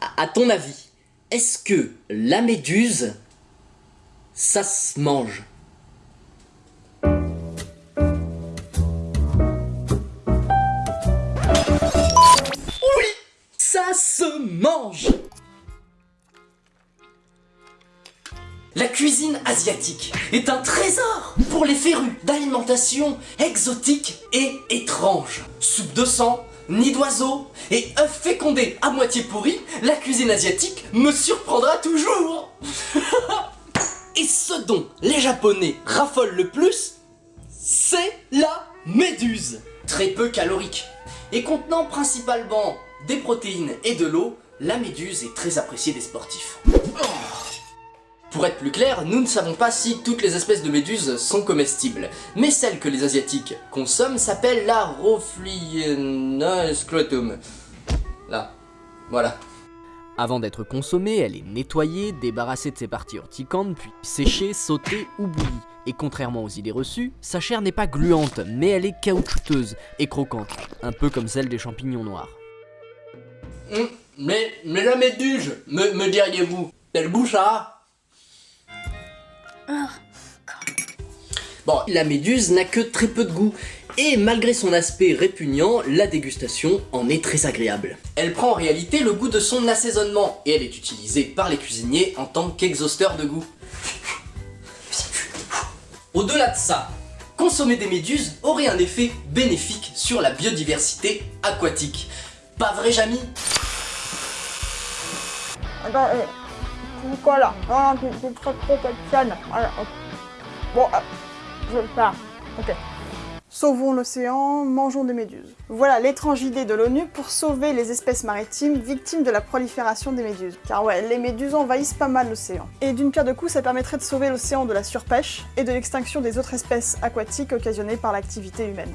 À, ton avis, est-ce que la méduse, ça se mange? Oui, ça se mange La cuisine asiatique est un trésor pour les férus d'alimentation exotique et étrange. Soupe de sang, nid d'oiseau et œufs fécondés à moitié pourris, la cuisine asiatique me surprendra toujours. Et ce dont les japonais raffolent le plus, c'est la méduse. Très peu calorique et contenant principalement des protéines et de l'eau, la méduse est très appréciée des sportifs. Pour être plus clair, nous ne savons pas si toutes les espèces de méduses sont comestibles, mais celle que les asiatiques consomment s'appelle la Rofliena scrotum. Là, voilà. Avant d'être consommée, elle est nettoyée, débarrassée de ses parties urticantes, puis séchée, sautée ou bouillie. Et contrairement aux idées reçues, sa chair n'est pas gluante, mais elle est caoutchouteuse et croquante, un peu comme celle des champignons noirs. Hum, mais, mais la méduse, me, me diriez-vous, elle bouche à... Bon, la méduse n'a que très peu de goût, et malgré son aspect répugnant, la dégustation en est très agréable. Elle prend en réalité le goût de son assaisonnement, et elle est utilisée par les cuisiniers en tant qu'exhausteur de goût. Au-delà de ça, consommer des méduses aurait un effet bénéfique sur la biodiversité aquatique. Pas vrai, Jamy? Non. Voilà, ok. Bon, euh, je faire. Ok. Sauvons l'océan, mangeons des méduses. Voilà l'étrange idée de l'ONU pour sauver les espèces maritimes victimes de la prolifération des méduses. Car ouais, les méduses envahissent pas mal l'océan. Et d'une pierre de coups, ça permettrait de sauver l'océan de la surpêche et de l'extinction des autres espèces aquatiques occasionnées par l'activité humaine.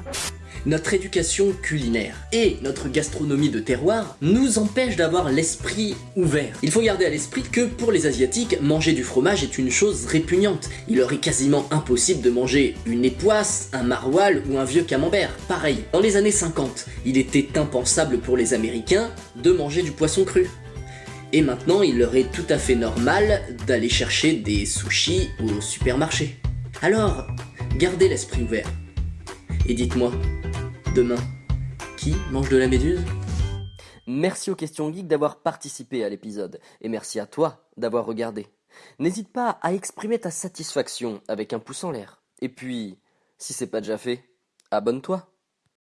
Notre éducation culinaire et notre gastronomie de terroir nous empêchent d'avoir l'esprit ouvert. Il faut garder à l'esprit que pour les asiatiques, manger du fromage est une chose répugnante. Il leur est quasiment impossible de manger une époisse, un maroilles ou un vieux camembert. Pareil, dans les années 50, il était impensable pour les américains de manger du poisson cru. Et maintenant, il leur est tout à fait normal d'aller chercher des sushis au supermarché. Alors, gardez l'esprit ouvert. Et dites-moi, demain, qui mange de la méduse? Merci aux questions geeks d'avoir participé à l'épisode, et merci à toi d'avoir regardé. N'hésite pas à exprimer ta satisfaction avec un pouce en l'air. Et puis, si c'est pas déjà fait, abonne-toi.